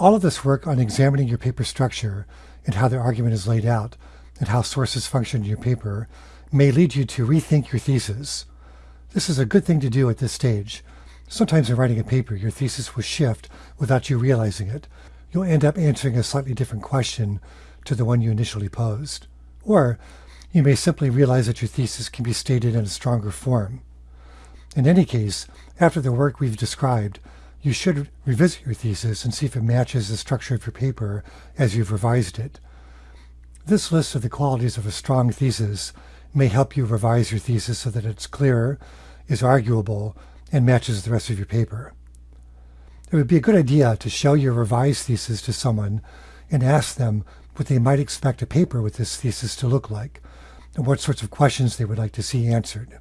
All of this work on examining your paper structure and how the argument is laid out and how sources function in your paper may lead you to rethink your thesis. This is a good thing to do at this stage. Sometimes in writing a paper, your thesis will shift without you realizing it. You'll end up answering a slightly different question to the one you initially posed. Or you may simply realize that your thesis can be stated in a stronger form. In any case, after the work we've described, you should revisit your thesis and see if it matches the structure of your paper as you've revised it. This list of the qualities of a strong thesis may help you revise your thesis so that it's clearer, is arguable, and matches the rest of your paper. It would be a good idea to show your revised thesis to someone and ask them what they might expect a paper with this thesis to look like and what sorts of questions they would like to see answered.